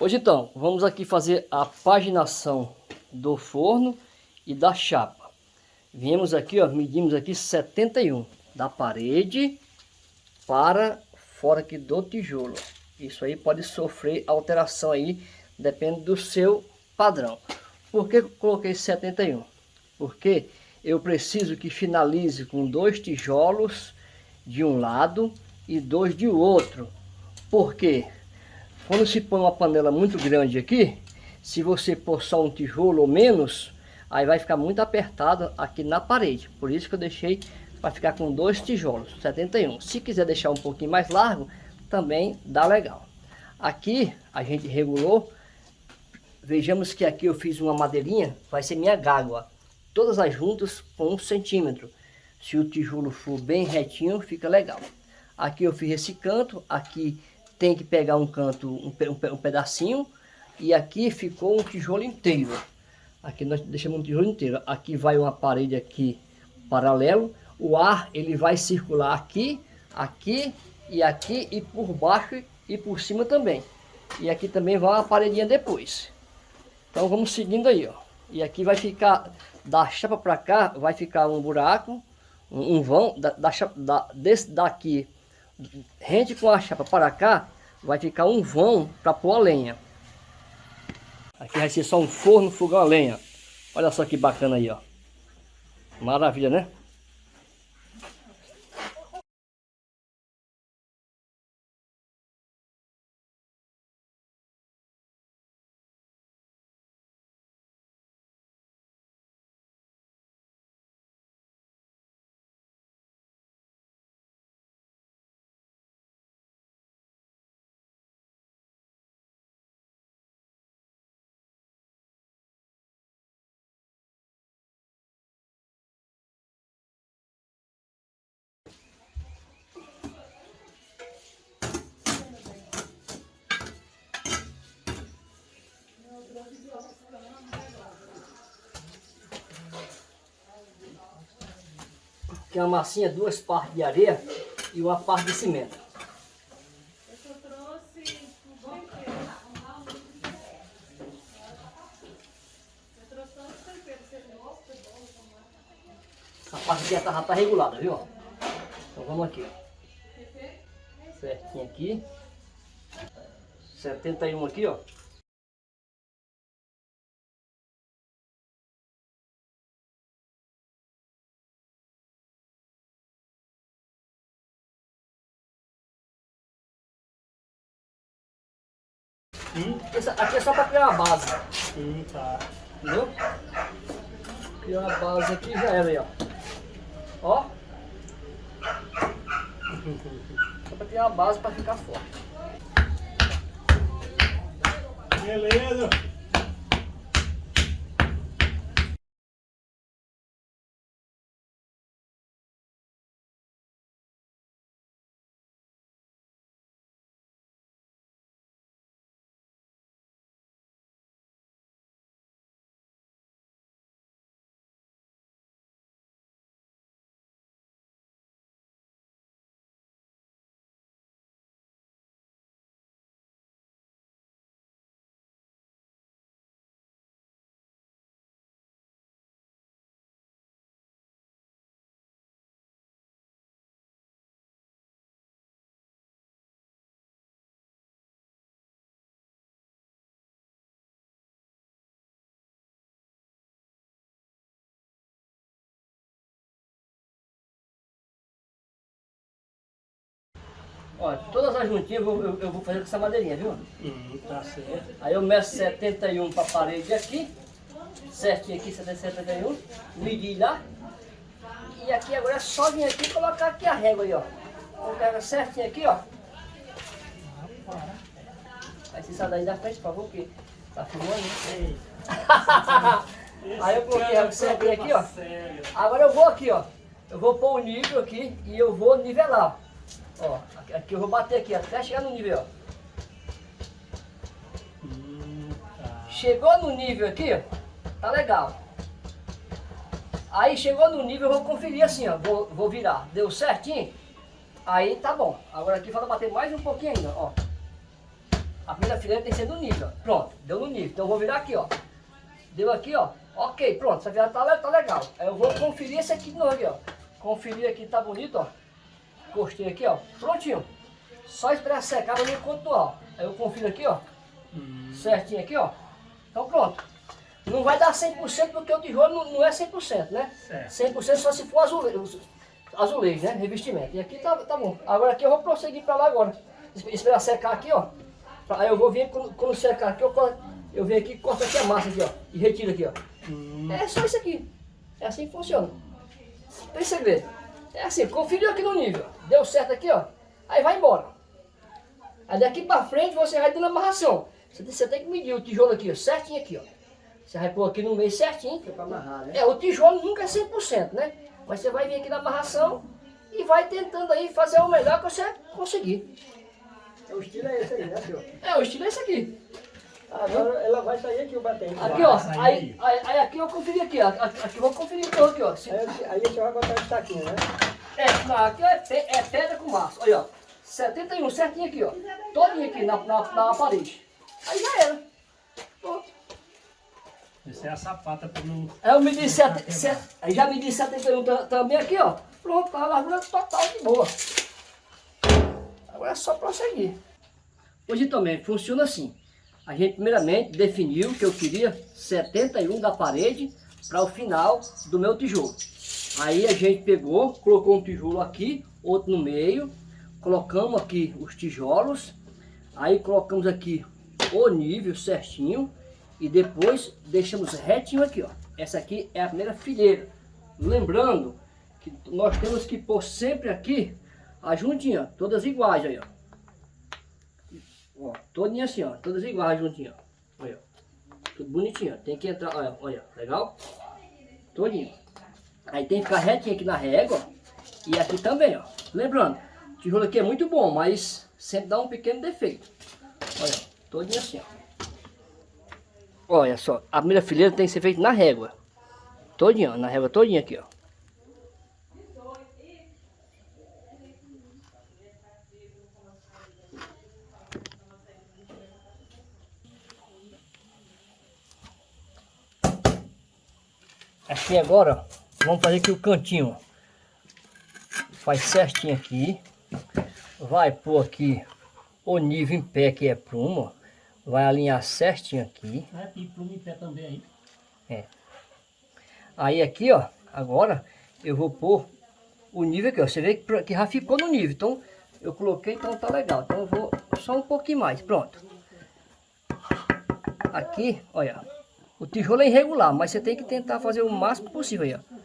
Hoje então, vamos aqui fazer a paginação do forno e da chapa. Viemos aqui, ó, medimos aqui 71 da parede para fora aqui do tijolo. Isso aí pode sofrer alteração aí, depende do seu padrão. Por que coloquei 71? Porque eu preciso que finalize com dois tijolos de um lado e dois de outro. Por quê? Quando se põe uma panela muito grande aqui, se você pôr só um tijolo ou menos, aí vai ficar muito apertado aqui na parede. Por isso que eu deixei para ficar com dois tijolos, 71. Se quiser deixar um pouquinho mais largo, também dá legal. Aqui a gente regulou, vejamos que aqui eu fiz uma madeirinha, vai ser minha gágua. Todas as juntas com um centímetro. Se o tijolo for bem retinho, fica legal. Aqui eu fiz esse canto, aqui tem que pegar um canto, um, um, pedacinho, e aqui ficou um tijolo inteiro. Aqui nós deixamos um tijolo inteiro. Aqui vai uma parede aqui paralelo. O ar ele vai circular aqui, aqui e aqui e por baixo e por cima também. E aqui também vai uma paredinha depois. Então vamos seguindo aí, ó. E aqui vai ficar, da chapa para cá, vai ficar um buraco, um, um vão, da, da, da, desse daqui rente com a chapa para cá, vai ficar um vão para pôr a lenha. Aqui vai ser só um forno, fogão a lenha. Olha só que bacana aí, ó. Maravilha, né? Que é uma massinha, duas partes de areia e uma parte de cimento. Essa parte aqui já tá, tá regulada, viu? Então vamos aqui, ó. Certinho aqui. 71 aqui, ó. Hum? Aqui é só para criar uma base. Hum, tá. Entendeu? Criar uma base aqui já era aí, ó. Ó. Só para criar uma base para ficar forte. Beleza. Olha, todas as juntinhas eu, eu, eu, vou fazer com essa madeirinha, viu? Hum, tá certo. Aí eu meço 71 para a parede aqui, certinho aqui, 71, medi lá. E aqui agora é só vir aqui e colocar aqui a régua aí, ó. Colocar certinho aqui, ó. Aí você sai daí da frente, por favor, que tá filmando, né? Aí eu coloquei a certinho aqui, ó. Agora eu vou aqui, ó. Eu vou pôr o nível aqui e eu vou nivelar, ó. Ó, aqui eu vou bater aqui até chegar no nível, ó. Chegou no nível aqui, ó, tá legal. Aí chegou no nível, eu vou conferir assim, ó, vou, vou virar. Deu certinho? Aí tá bom. Agora aqui falta bater mais um pouquinho ainda, ó. A primeira fileira tem que ser no nível. ó. Pronto, deu no nível. Então eu vou virar aqui, ó. Deu aqui, ó. Ok, pronto, essa virada tá, tá legal. Aí eu vou conferir esse aqui de novo aqui, ó. Conferir aqui, tá bonito, ó. Encostei aqui, ó. Prontinho. Só esperar secar pra mim ó. Aí eu confiro aqui, ó. Certinho aqui, ó. Então pronto. Não vai dar 100% porque o tijolo não, não é 100%, né? Certo. 100% só se for azulejo, azulejo, né? Revestimento. E aqui tá, tá bom. Agora aqui eu vou prosseguir pra lá agora. Es- Esperar secar aqui, ó. Aí eu vou vir, quando, quando secar aqui, eu, eu venho aqui e corto aqui a massa aqui, ó. E retiro aqui, ó. É só isso aqui. É assim que funciona. Tem segredo. É assim, conferiu aqui no nível. Deu certo aqui, ó. Aí vai embora. Aí daqui pra frente você vai dando amarração. Você tem, você tem que medir o tijolo aqui, ó, certinho aqui, ó. Você vai pôr aqui no meio certinho. Pra amarrar, né? É, o tijolo nunca é 100%, né? Mas você vai vir aqui na amarração e vai tentando aí fazer o melhor que você conseguir. O estilo é esse aí, né, senhor? É, o estilo é esse aqui. Agora ela vai sair aqui o batente. Aqui, ó. Aí, aí. aí, aqui eu conferi aqui, ó. Aqui, aqui eu vou conferir então aqui, ó. Aí, aí o senhor vai botar esse taquinho, né? É, aqui é, pe- é pedra com massa. Olha, ó. 71, certinho aqui, ó. Todinho aqui na, na, na parede. Aí já era. Pronto. Essa é a sapata para não. Aí eu medi sete, sete, aí já medi 71 ta- também aqui, ó. Pronto, tá a largura total de boa. Agora é só prosseguir. Hoje também funciona assim. A gente primeiramente definiu que eu queria 71 da parede para o final do meu tijolo. Aí a gente pegou, colocou um tijolo aqui, outro no meio, colocamos aqui os tijolos, aí colocamos aqui o nível certinho e depois deixamos retinho aqui, ó. Essa aqui é a primeira fileira. Lembrando que nós temos que pôr sempre aqui a juntinha, todas iguais aí, ó. Ó, todinha assim, ó, todas iguais juntinha, ó. Olha, ó. tudo bonitinho, ó. Tem que entrar, olha, olha, legal? Todinho. Aí tem que ficar retinho aqui na régua e aqui também, ó. Lembrando, tijolo aqui é muito bom, mas sempre dá um pequeno defeito. Olha, todinho assim, ó. Olha só, a primeira fileira tem que ser feita na régua. Todinha, na régua todinha aqui, ó. Aqui agora, ó, vamos fazer aqui o cantinho. Faz certinho aqui. Vai pôr aqui o nível em pé que é pluma. ó. Vai alinhar certinho aqui. É, tem pluma em pé também aí. Aí aqui, ó, agora eu vou pôr o nível aqui, ó. Você vê que, que já ficou no nível. Então, eu coloquei, então tá legal. Então eu vou só um pouquinho mais, pronto. Aqui, olha, o tijolo é irregular, mas você tem que tentar fazer o máximo possível aí, ó.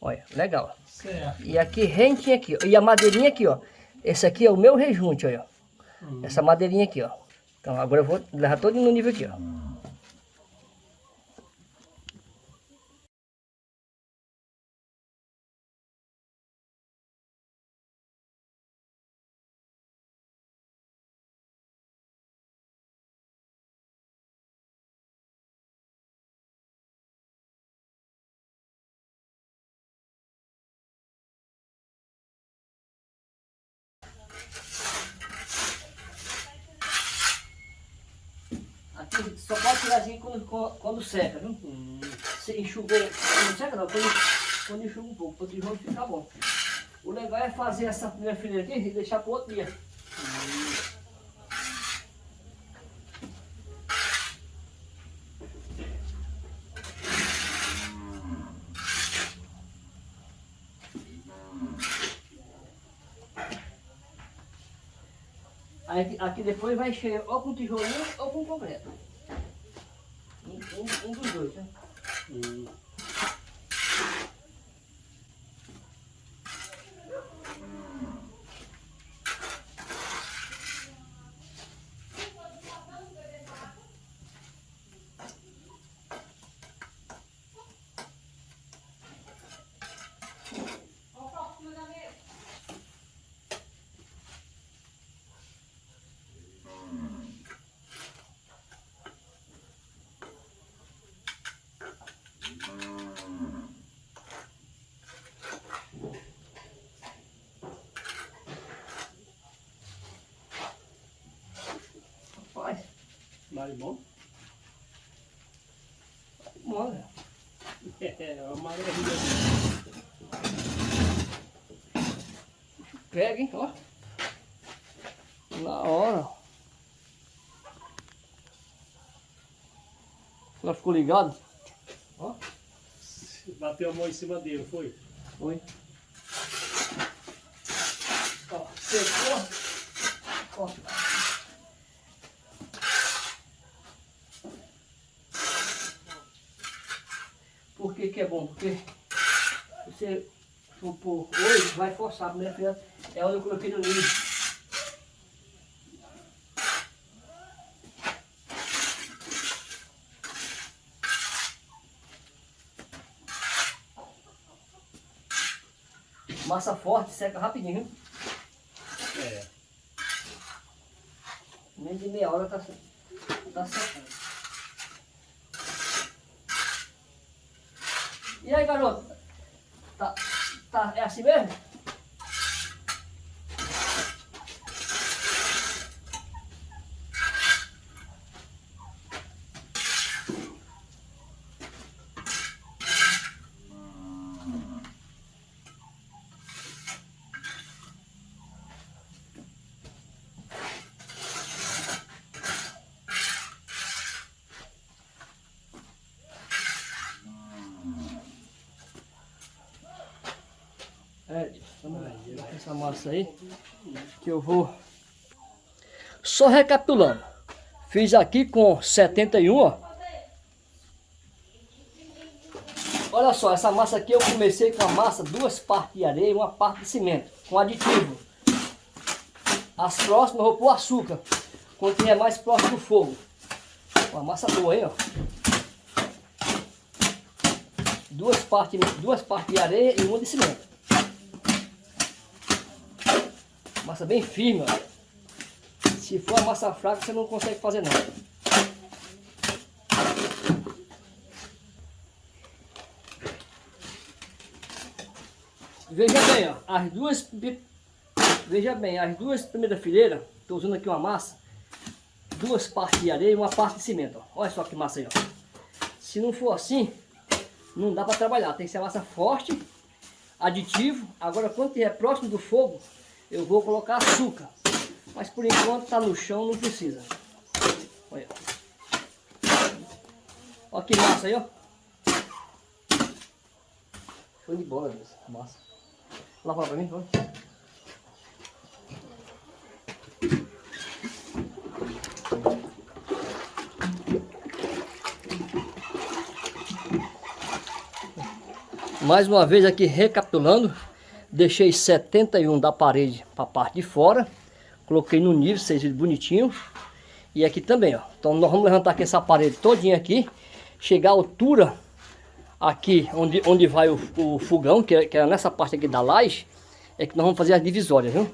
Olha, legal. Certo. E aqui rentinho aqui, ó. E a madeirinha aqui, ó. Esse aqui é o meu rejunte, olha. ó. Essa madeirinha aqui, ó. Então agora eu vou levar todo no nível aqui, ó. Só pode tirar assim quando, quando, quando seca, viu? Você enxugou, não seca não, quando, quando enxuga um pouco, para o tijolo ficar bom. O legal é fazer essa primeira fileira aqui e deixar para outro dia. Aí aqui, depois vai encher ou com tijolinho ou com concreto. Um, um- um dos dois, né? Vale bom? Bom, né? É, uma maravilha. Pega, hein, ó. Na hora. Ela ficou ligado? Ó. Bateu a mão em cima dele, foi? Foi. Ó, secou. Ó. Por que que é bom? Porque você for pôr hoje, vai forçar. Feira é onde eu coloquei no ninho. Massa forte, seca rapidinho. É. Menos de meia hora tá, tá secando. E aí, garoto? Tá, tá, é assim mesmo? É, vamos lá, essa massa aí, que eu vou... Só recapitulando, fiz aqui com 71, ó. Olha só, essa massa aqui eu comecei com a massa, duas partes de areia e uma parte de cimento, com aditivo. As próximas eu vou pôr açúcar, quando tiver mais próximo do fogo. Uma massa boa aí, ó. Duas partes, duas partes de areia e uma de cimento. Massa bem firme, ó. Se for a massa fraca, você não consegue fazer nada. Veja bem, ó, as duas, veja bem, as duas primeiras fileiras, estou usando aqui uma massa, duas partes de areia e uma parte de cimento, ó. Olha só que massa aí, ó. Se não for assim, não dá para trabalhar, tem que ser massa forte, aditivo. Agora, quando estiver próximo do fogo, eu vou colocar açúcar. Mas por enquanto está no chão, não precisa. Olha. Olha que massa aí, ó. Foi de bola, Deus. Massa. Lava pra mim, vamos. Mais uma vez aqui recapitulando. Deixei 71 da parede para a parte de fora. Coloquei no nível, vocês viram bonitinho. E aqui também, ó. Então nós vamos levantar aqui essa parede todinha aqui. Chegar à altura aqui onde, onde vai o, o fogão, que é, que é nessa parte aqui da laje. É que nós vamos fazer as divisórias, viu?